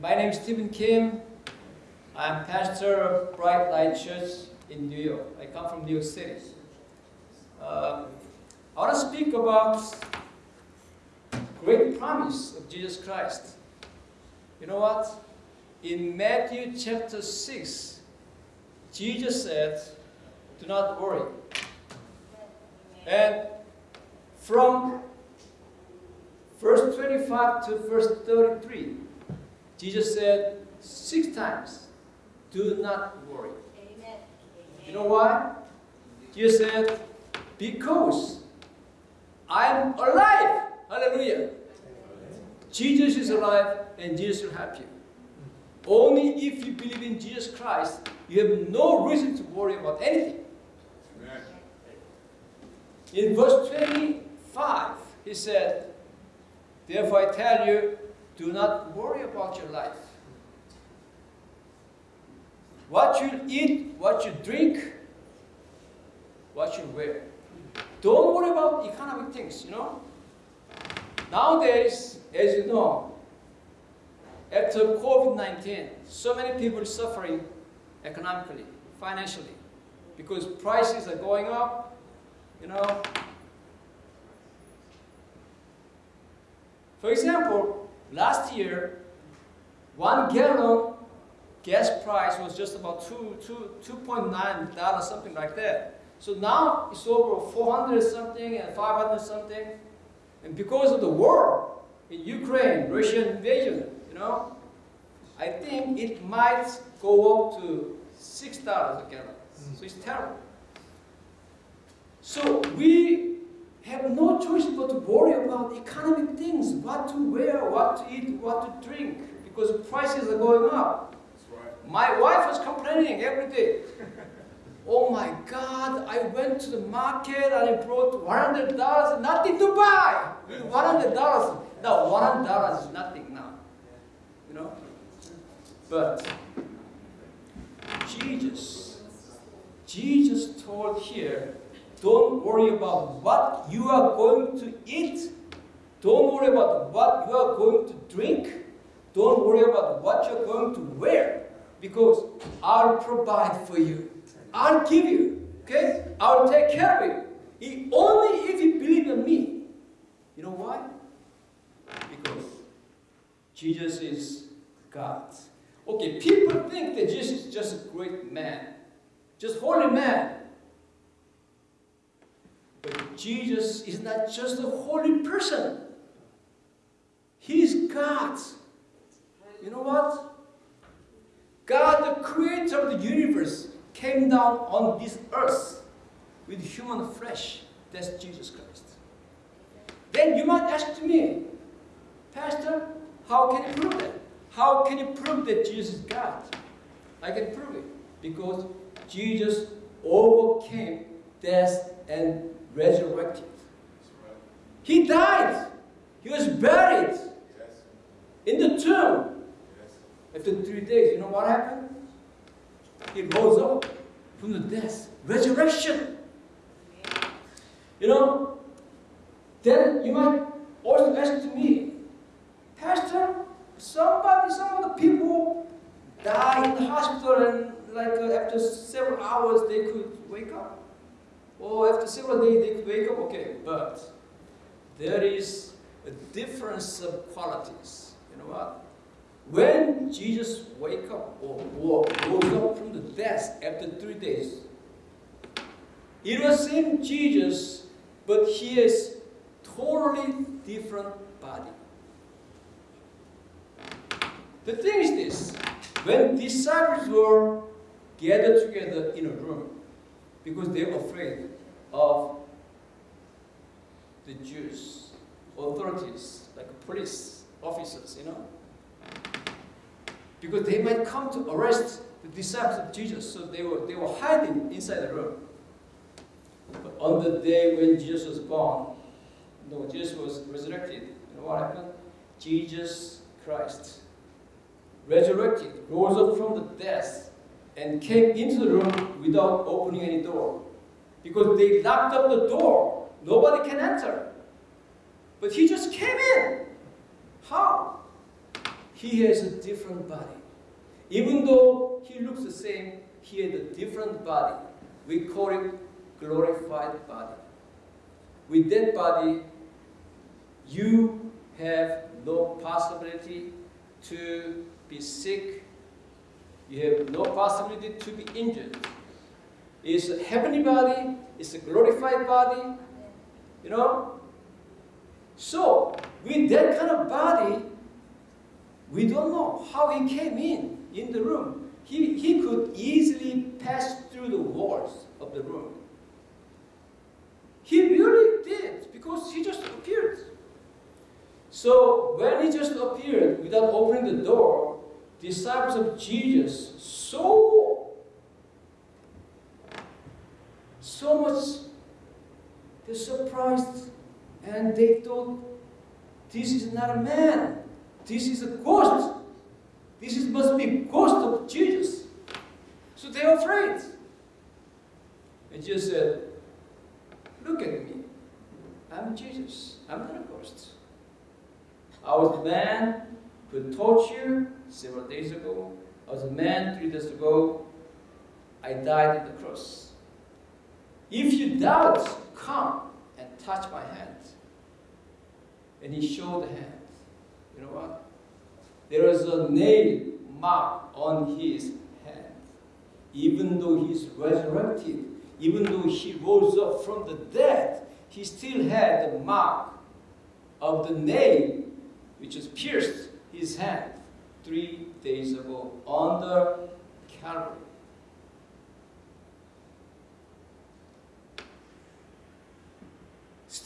My name is Stephen Kim. I'm pastor of Bright Light Church in New York. I come from New York City. Uh, I want to speak about great promise of Jesus Christ. You know what? In Matthew chapter 6, Jesus said, do not worry. And from verse 25 to verse 33, Jesus said six times, do not worry. Amen. You know why? Jesus said, because I'm alive. Hallelujah. Jesus is alive and Jesus will help you. Only if you believe in Jesus Christ, you have no reason to worry about anything. Amen. In verse 25, he said, Therefore I tell you, do not worry about your life. What you eat, what you drink, what you wear. Don't worry about economic things, you know. Nowadays, as you know, after COVID-19, so many people suffering economically, financially, because prices are going up, you know. For example, last year, one gallon gas price was just about two, two, $2.9, something like that. So now it's over 400 something and 500 something. And because of the war in Ukraine, Russian invasion, you know, I think it might go up to $6 a gallon. So it's terrible. So we have no choice but to worry about economic things, what to wear, what to eat, what to drink, because prices are going up. Right. My wife was complaining every day. oh my God, I went to the market and I brought $100, nothing to buy. $100. Now, $100 is nothing now. You know? But Jesus, Jesus told here, don't worry about what you are going to eat. Don't worry about what you are going to drink. Don't worry about what you're going to wear. Because I'll provide for you. I'll give you. Okay? I'll take care of you. Only if you believe in me. You know why? Because Jesus is God. Okay, people think that Jesus is just a great man. Just holy man. Jesus is not just a holy person. He is God. You know what? God, the creator of the universe, came down on this earth with human flesh. That's Jesus Christ. Then you might ask me, Pastor, how can you prove that? How can you prove that Jesus is God? I can prove it because Jesus overcame death and resurrected. He died. He was buried in the tomb. After three days, you know what happened? He rose up from the death. Resurrection. You know, then you might also ask to me, Pastor, somebody, some of the people die in the hospital and like after several hours they could wake up. Or after several days they wake up, okay, but there is a difference of qualities. You know what? When Jesus wake up or, rose up from the death after three days, it was same Jesus, but he is totally different body. The thing is this, when disciples were gathered together in a room, because they were afraid of the Jews, authorities, like police officers, you know. Because they might come to arrest the disciples of Jesus, so they were, they were hiding inside the room. But on the day when Jesus was born, no, Jesus was resurrected, you know what happened? Jesus Christ resurrected, rose up from the death, and came into the room without opening any door. Because they locked up the door. Nobody can enter. But he just came in. How? he has a different body. Even though he looks the same, he had a different body. We call it glorified body. With that body, you have no possibility to be sick. You have no possibility to be injured. It's a heavenly body, it's a glorified body, you know. So, with that kind of body, we don't know how he came in, in the room. He, he could easily pass through the walls of the room. He really did, because he just appeared. So when he just appeared without opening the door, disciples of Jesus so so much they surprised and they thought this is not a man. This is a ghost. This is, must be ghost of Jesus. So they are afraid. And Jesus said look at me. I'm Jesus. I'm not a ghost. I was the man who taught you several days ago. I was a man three days ago. I died on the cross. If you doubt, come and touch my hand. And he showed the hand. You know what? There was a nail mark on his hand. Even though he's resurrected, even though he rose up from the dead, he still had the mark of the nail which was pierced his hand three days ago on the Calvary.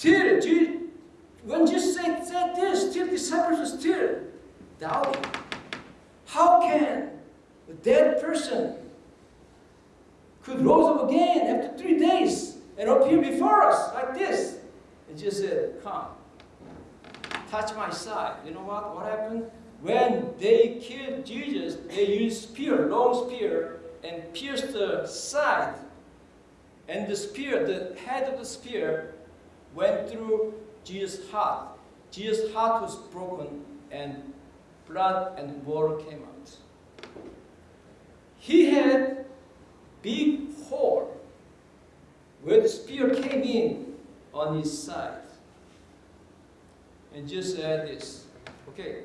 Still, when Jesus said, said this, still disciples are still doubting. How can a dead person could rise up again after three days and appear before us like this? And Jesus said, come touch my side. You know what? What happened? When they killed Jesus, they used spear, long spear, and pierced the side. And the spear, the head of the spear, went through Jesus' heart. Jesus' heart was broken, and blood and water came out. He had big hole where the spear came in on his side and just add this. Okay.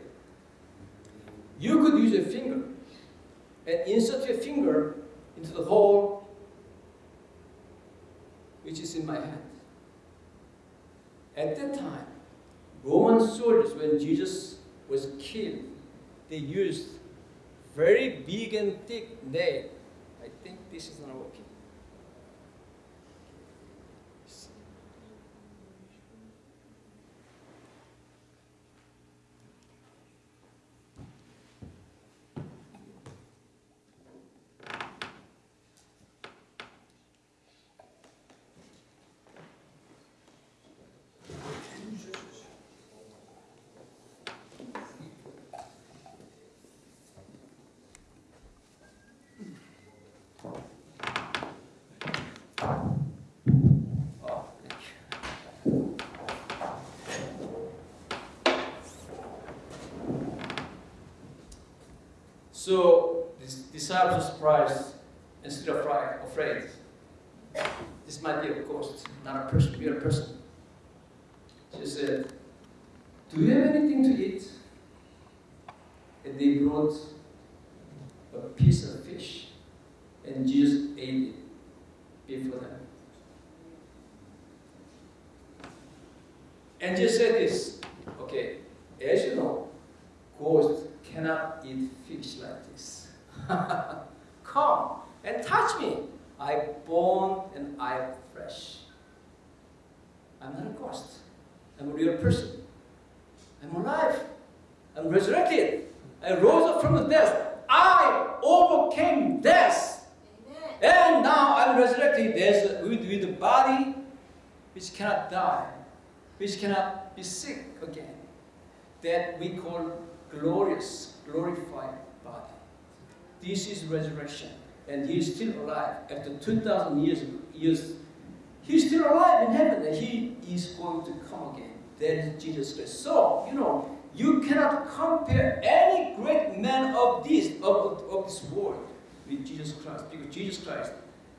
You could use a finger and insert your finger into the hole which is in my hand. At that time, Roman soldiers, when Jesus was killed, they used very big and thick nail. I think this is not working. So the disciples surprised instead of afraid. This might be a ghost, not a person, real person. She said, Do you have anything to eat? And they brought a piece of fish, and Jesus ate it before them. And just said this, okay, as you know, ghosts cannot eat fish like this. Come and touch me. I born and I am flesh. I'm not a ghost. I'm a real person. I'm alive. I'm resurrected. I rose up from the death. I overcame death. Amen. And now I'm resurrected with, with a body which cannot die, which cannot be sick again. That we call glorious, glorified body. This is resurrection. And he is still alive. After 2,000 years, years, he's still alive in heaven and he is going to come again. That is Jesus Christ. So, you know, You cannot compare any great man of this of, of, this world with Jesus Christ because Jesus Christ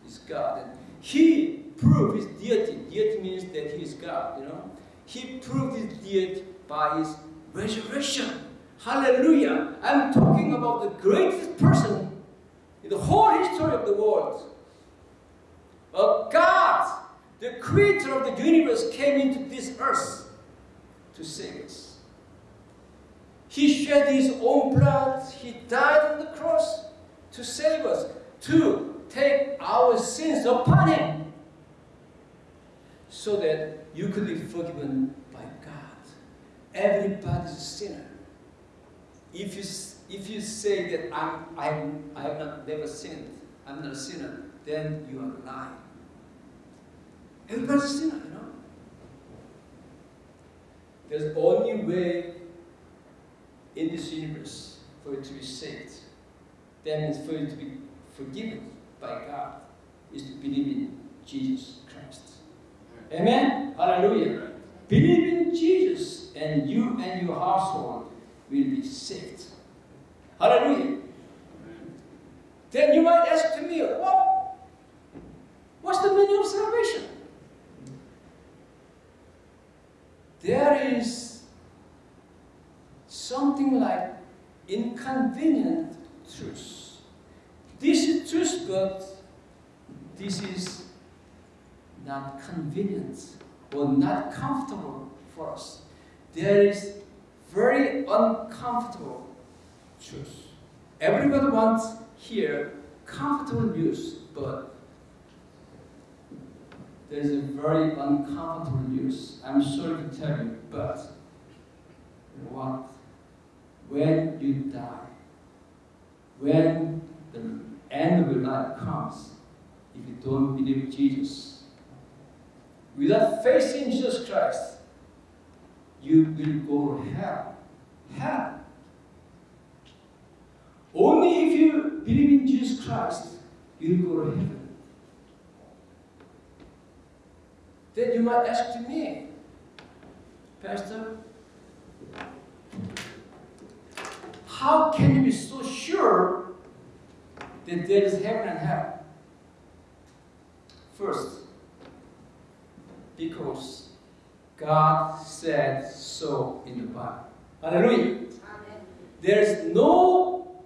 is God. And he proved his deity. Deity means that he is God, you know. He proved his deity by his resurrection. Hallelujah. I'm talking about the greatest person in the whole history of the world. A God, the creator of the universe, came into this earth to save us. He shed his own blood. He died on the cross to save us, to take our sins upon him, so that you could be forgiven by God. Everybody's a sinner. If you, if you say that I'm, I'm, I have not never sinned, I'm not a sinner, then you are lying. Everybody's a sinner, you know. There's only way in this universe for you to be saved. That means for you to be forgiven by God is to believe in Jesus Christ. Amen? Hallelujah. Believe in Jesus and you and your household will be saved. Hallelujah. Then you might ask to me, what? What's the meaning of salvation? There is something like inconvenient truth. This is truth, but this is not convenient or not comfortable for us. There is very uncomfortable truth. Everybody wants here comfortable news, but there is a very uncomfortable news. I'm sorry to tell you, but what? When you die, when the end of your life comes, if you don't believe Jesus, without faith in Jesus Christ, you will go to hell. Hell. Only if you believe in Jesus Christ, you will go to heaven. Then you might ask to me, Pastor, how can you be so sure that there is heaven and hell? First, because God said so in the Bible. Hallelujah. Amen. There is no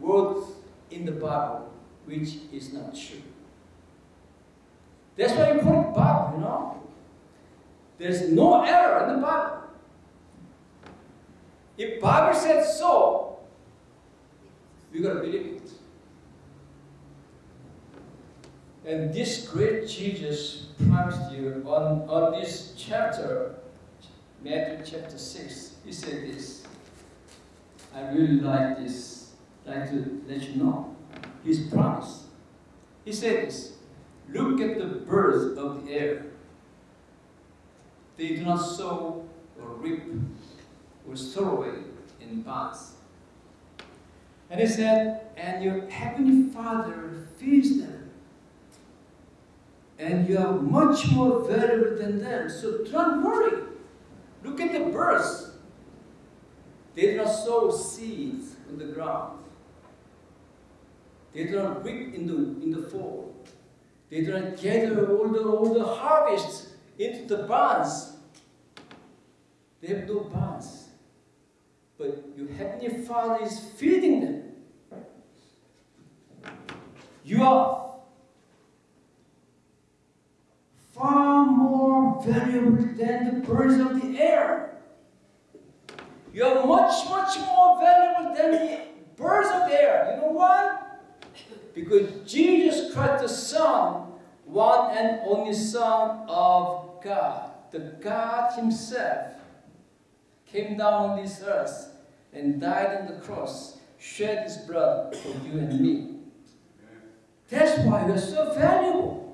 word in the Bible which is not true. That's why you call it Bible, you know. There's no error in the Bible. If Bible said so, we gotta believe it. And this great Jesus promised you on, on this chapter, Matthew chapter 6, he said this. I really like this, like to let you know. His promise. He said this Look at the birds of the air. They do not sow or reap or store away in barns. And he said, And your heavenly Father feeds them. And you are much more valuable than them. So don't worry. Look at the birds. They do not sow seeds in the ground. They do not reap in the, in the fall. They do not gather all the, all the harvest into the barns. They have no barns. But your heavenly Father is feeding them. You are far more valuable than the birds of the air. You are much, much more valuable than the birds of the air. You know why? Because Jesus Christ, the Son, one and only Son of God, the God Himself, came down on this earth and died on the cross, shed His blood for you and me. That's why you are so valuable.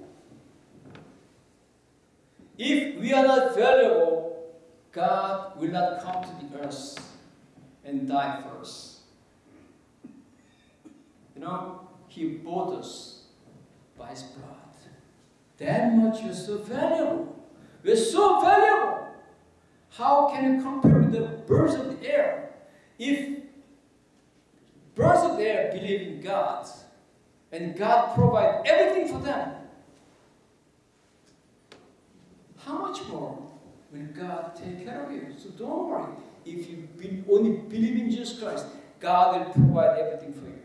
If we are not valuable, God will not come to the earth and die for us. You know, He bought us by His blood. That much we're so valuable. We're so valuable. How can you compare with the birds of the air? If birds of the air believe in God, and God provides everything for them, how much more will God take care of you? So don't worry. If you be, only believe in Jesus Christ, God will provide everything for you.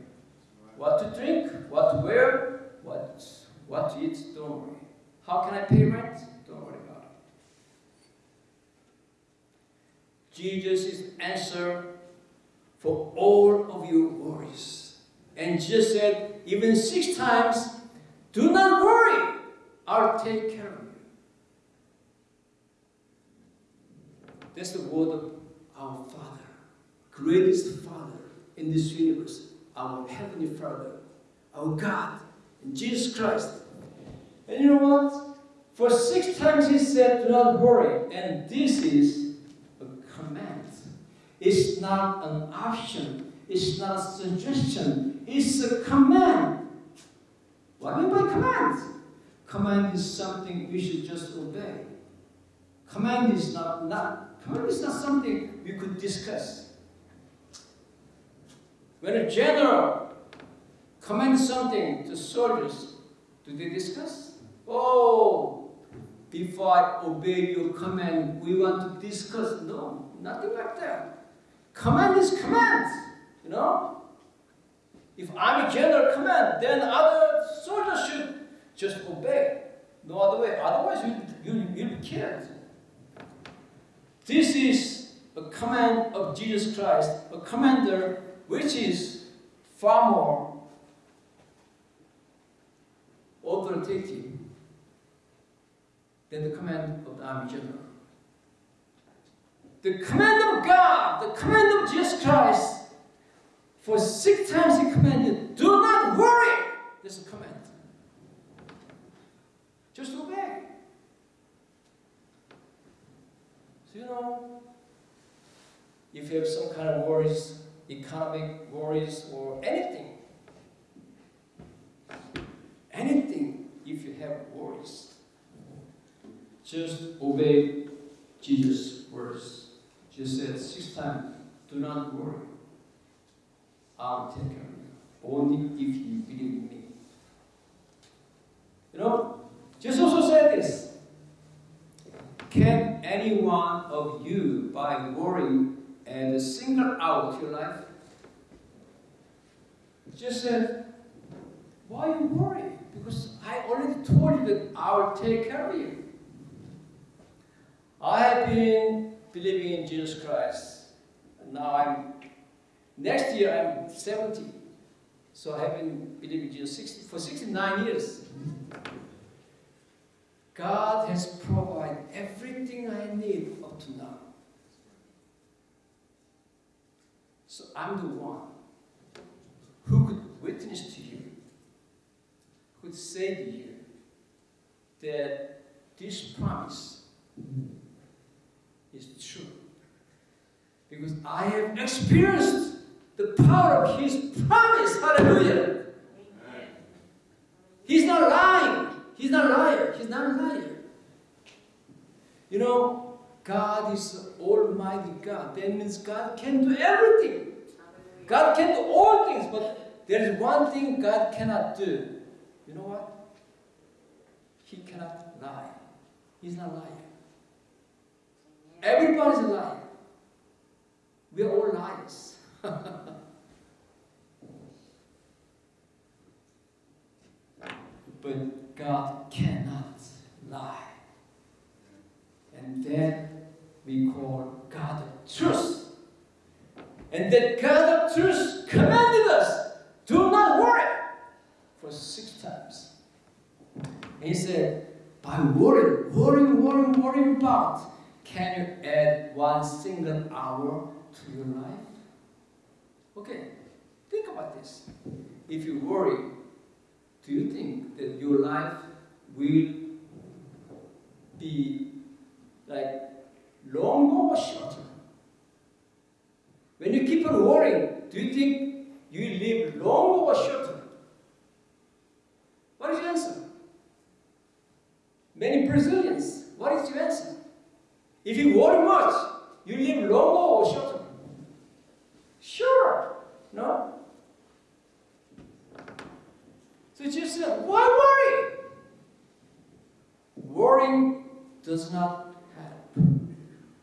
What to drink, what to wear, what, what to eat, don't worry. How can I pay rent? Don't worry about it. Jesus is answer for all of your worries. And Jesus said, even six times, do not worry, I'll take care of you. That's the word of our Father, greatest Father in this universe, our Heavenly Father, our God, Jesus Christ. And you know what? For six times he said, do not worry. And this is a command. It's not an option. It's not a suggestion. It's a command. What do you mean by command? Command is something we should just obey. Command is not, not command is not something we could discuss. When a general commands something to soldiers, do they discuss? Oh, before I obey your command, we want to discuss. No, nothing like that. Command is command, you know? If I'm a general command, then other soldiers should just obey. No other way. Otherwise, you, you, you'll be killed. This is a command of Jesus Christ, a commander which is far more authoritative than the command of the army general. The command of God, the command of Jesus Christ, for six times he commanded, do not worry. There's a command. Just obey. You know, if you have some kind of worries, economic worries or anything, anything if you have worries, just obey Jesus' words. Jesus said six times, do not worry. I'll take care of you. Only if you believe me. You know, Jesus also said this. Can any one of you, by worrying, and single out your life? Just said, why you worry? Because I already told you that I will take care of you. I have been believing in Jesus Christ. Now I'm, next year I'm 70. So I have been believing in Jesus 60, for 69 years. God has provided everything I need up to now. So I'm the one who could witness to you, could say to you that this promise is true. Because I have experienced the power of His promise. Hallelujah. He's not lying. He's not a liar. He's not a liar. You know, God is Almighty God. That means God can do everything. God can do all things, but there is one thing God cannot do. You know what? He cannot lie. He's not a liar. Everybody's a liar. We are all liars. but God cannot lie. And that we call God of truth. And that God of truth commanded us, do not worry, for six times. He said, by worrying, worrying, worrying, worrying about, can you add one single hour to your life? Okay, think about this. If you worry, do you think that your life will be like longer or shorter? When you keep on worrying, do you think you live longer or shorter? What is your answer? Many Brazilians, what is your answer? If you worry much, you live longer or shorter? Sure. No? Jesus said, uh, why worry? Worrying does not help.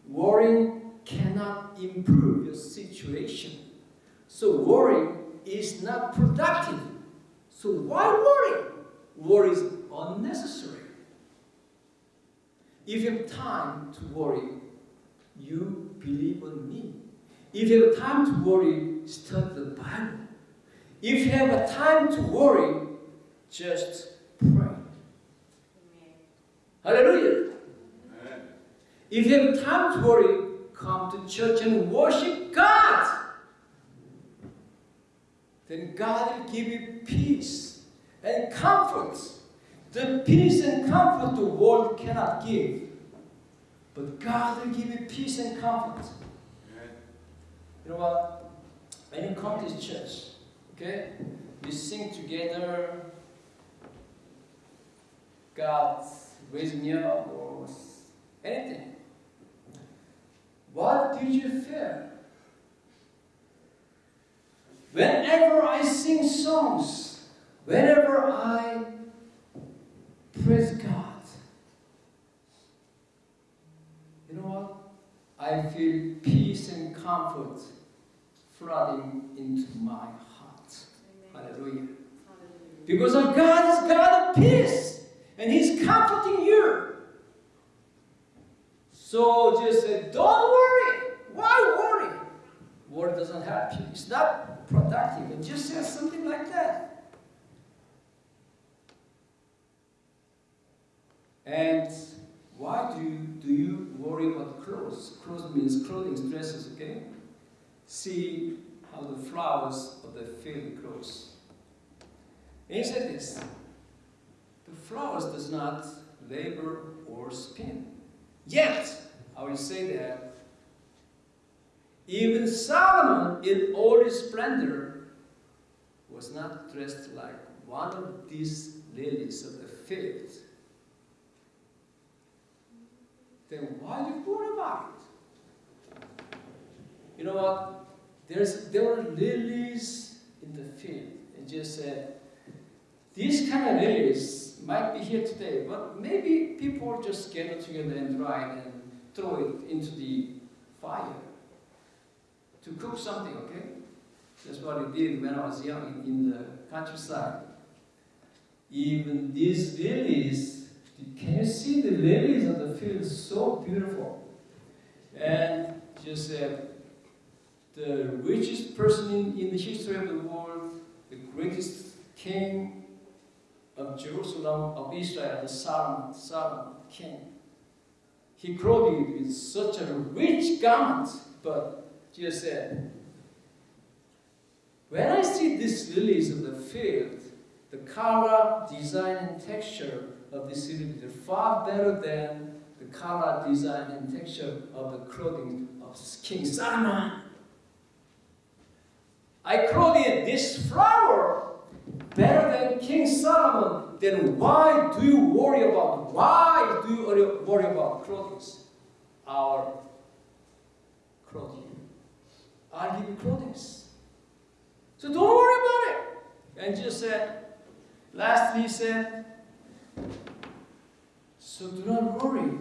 Worrying cannot improve your situation. So worrying is not productive. So why worry? Worry is unnecessary. If you have time to worry, you believe on me. If you have time to worry, study the Bible. If you have a time to worry, just pray. Hallelujah. Amen. If you have time to worry, come to church and worship God. Then God will give you peace and comfort. The peace and comfort the world cannot give. But God will give you peace and comfort. Amen. You know what? When you come to church, okay, we sing together. God raised me up or anything. What did you feel? Whenever I sing songs, whenever I praise God, you know what? I feel peace and comfort flooding into my heart. Hallelujah. Because our God is God of peace, and He's comforting you. So just say, don't worry. Why worry? Worry doesn't help you. It's not productive. It just says something like that. And why do you, do you worry about clothes? Clothes means clothing, dresses, okay? See how the flowers of the field grows. And he said this, flowers does not labor or spin. Yet, I will say that even Solomon in all his splendor was not dressed like one of these lilies of the field. Then why do you worry about it? You know what? There's, there were lilies in the field. And just said, these kind of lilies might be here today, but maybe people just gather together and dry and throw it into the fire to cook something, okay? That's what we did when I was young in, the countryside. Even these lilies, can you see the lilies of the field? So beautiful. And just uh, the richest person in, in the history of the world, the greatest king of Jerusalem, of Israel, the Solomon, Solomon king. He clothed it with such a rich garment, but Jesus said, When I see these lilies of the field, the color, design, and texture of these lilies are far better than the color, design, and texture of the clothing of King Solomon. I clothed this flower better than King Solomon. Then why do you worry about? Why do you worry about clothing? Our clothing. I'll give you clothing. So don't worry about it. And Jesus said, lastly he said, so do not worry,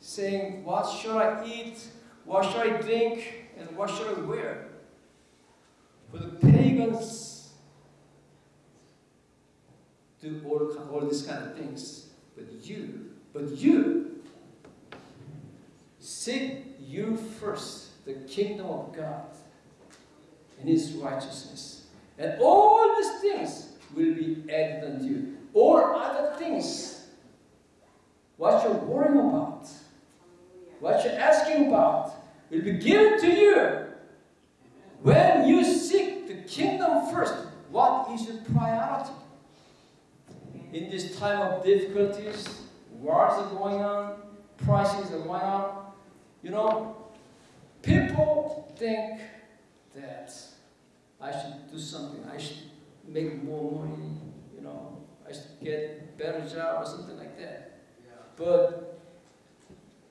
saying, what shall I eat, what shall I drink, and what shall I wear? For the pagans do all, all these kind of things. But you, but you, seek you first the kingdom of God and his righteousness. And all these things will be added unto you. All other things, what you're worrying about, what you're asking about, will be given to you. When you seek the kingdom first, what is your priority? In this time of difficulties, wars are going on, prices are going on, you know, people think that I should do something. I should make more money. You know, I should get better job or something like that. Yeah. But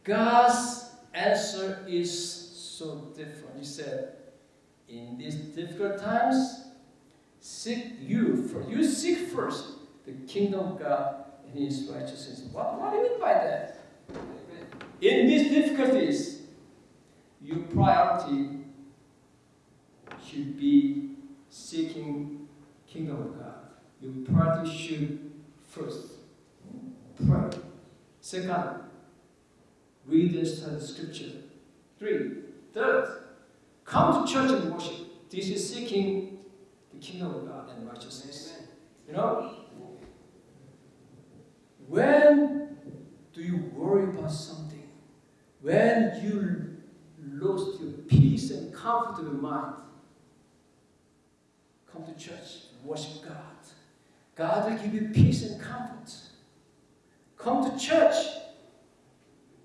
God's answer is so different. He said, in these difficult times, seek you first. You seek first the kingdom of God and His righteousness. What, what do you mean by that? In these difficulties, your priority should be seeking kingdom of God. Your priority should first pray. Second, read and study scripture. Three, third, come to church and worship. This is seeking the kingdom of God and righteousness. You know, when do you worry about something? When you lost your peace and comfort of your mind, come to church, worship God. God will give you peace and comfort. Come to church,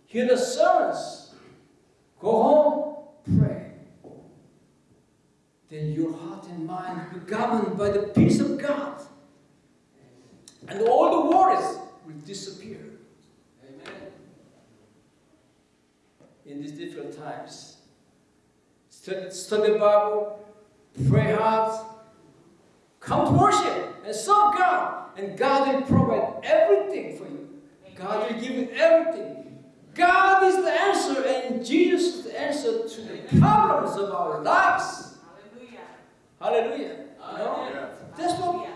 hear the sermons, go home, pray. Then your heart and mind will be governed by the peace of God. And all the worries will disappear. Amen. In these difficult times, study, study the Bible, pray hard, come to worship and serve God, and God will provide everything for you. God will give you everything. God is the answer, and Jesus is the answer to the problems of our lives. Hallelujah. Hallelujah. You know? That's what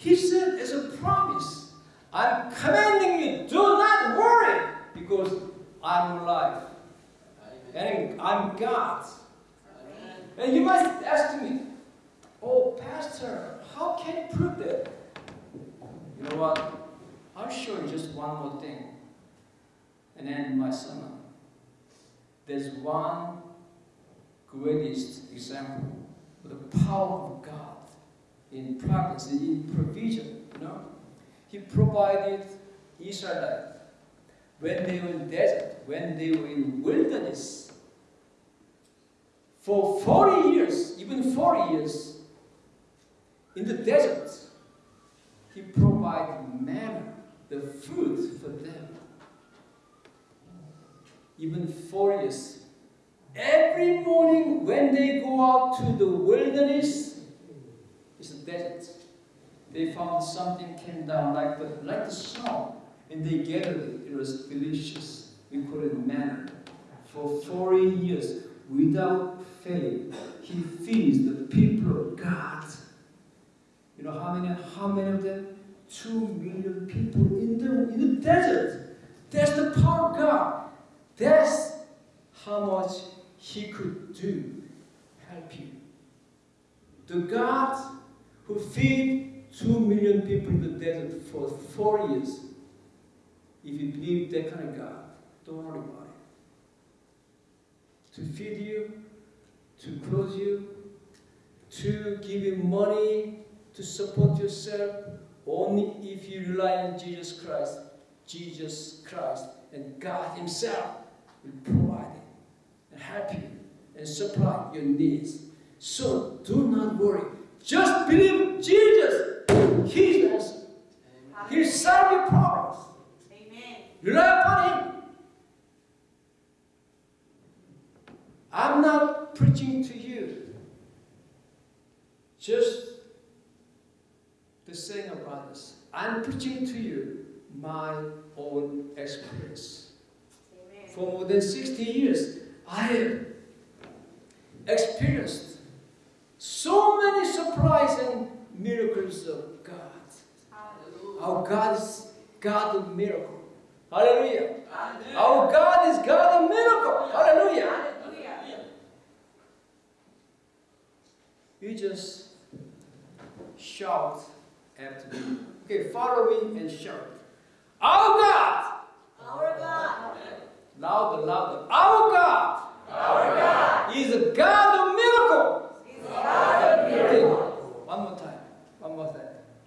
He said as a promise. I'm commanding you, do not worry, because I'm alive. And I'm God. And you must ask me, oh, Pastor, how can you prove that? You know what? I'll show you just one more thing. And then my sermon. There's one greatest example of the power of God in providence, in provision. You know, He provided Israelite when they were in desert, when they were in wilderness. For 40 years, even 40 years, in the desert, He provided manna the food for them. Even four years. Every morning when they go out to the wilderness. They found something came down like the, like the snow, and they gathered it. It was delicious. We call it manna. For 40 years, without fail, he feeds the people of God. You know how many, how many of them? two million people in the, in the desert. That's the power of God. That's how much He could do. Help you. The God who feed two million people in the desert for four years, if you believe that kind of God, don't worry about it. To feed you, to clothe you, to give you money, to support yourself, only if you rely on Jesus Christ, Jesus Christ and God Himself will provide it and help you and supply your needs. So do not worry. Just believe Jesus. He's the answer. He'll solve your problems. Amen. Rely upon Him. I'm not preaching to you just the saying of others. I'm preaching to you my own experience. Amen. For more than 60 years, I have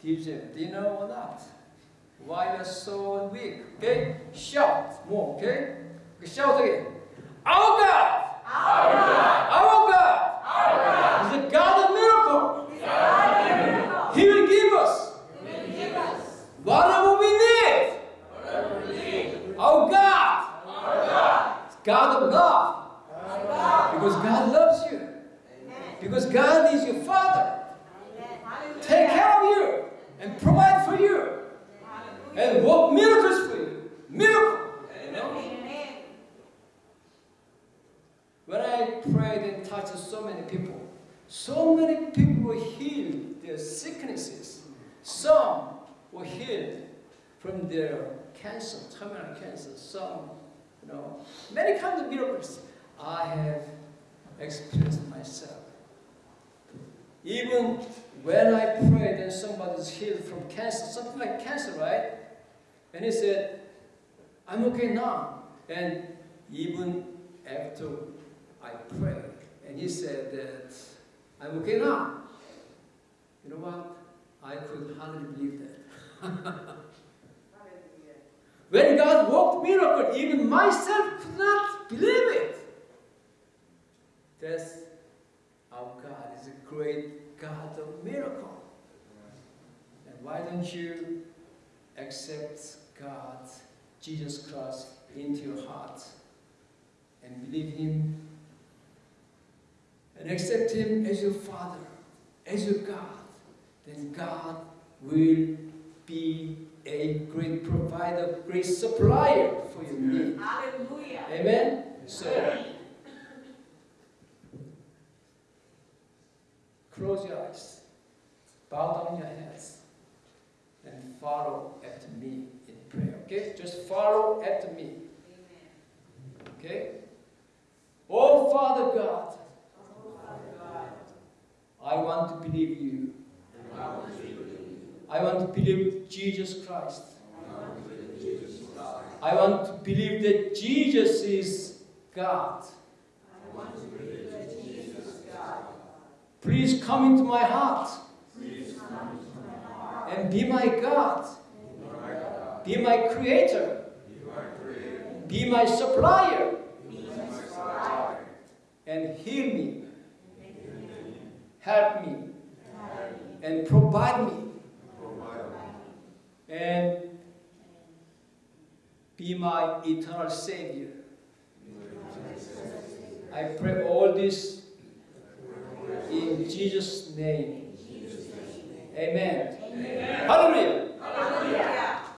Did you know or not. Why you're so weak? Okay? Shout more, okay? Shout again. Our God! Our God! Our God! Our God! Is the God of miracle. He's the God of miracle. He will give us. He will give us. Whatever we need. Whatever we need. Our God! Our God! God of love. Because God loves you. Because God is your and work miracles for you. Miracle. Know? When I prayed and touched so many people, so many people were healed their sicknesses. Some were healed from their cancer, terminal cancer. Some, you know, many kinds of miracles I have experienced myself. Even when I prayed and somebody's healed from cancer, something like cancer, right? And he said, I'm okay now. And even after I prayed, and he said that I'm okay now. You know what? I could hardly believe that. when God worked miracle, even myself could not believe it. That's our God is a great God of miracle. And why don't you accept God, Jesus Christ, into your heart and believe Him and accept Him as your Father, as your God? Then God will be a great provider, great supplier for your need. Hallelujah. Amen? So, close your eyes, bow down your heads, and follow after me in prayer. Okay? Just follow after me. Okay? Oh, Father God, I want to believe you. I want to believe Jesus Christ. I want to believe that Jesus is God. Please come into my heart and be my God. Be my creator. Be my supplier. And heal me. Help me. And provide me. And be my eternal Savior. I pray all this in Jesus' name. Amen. Hallelujah.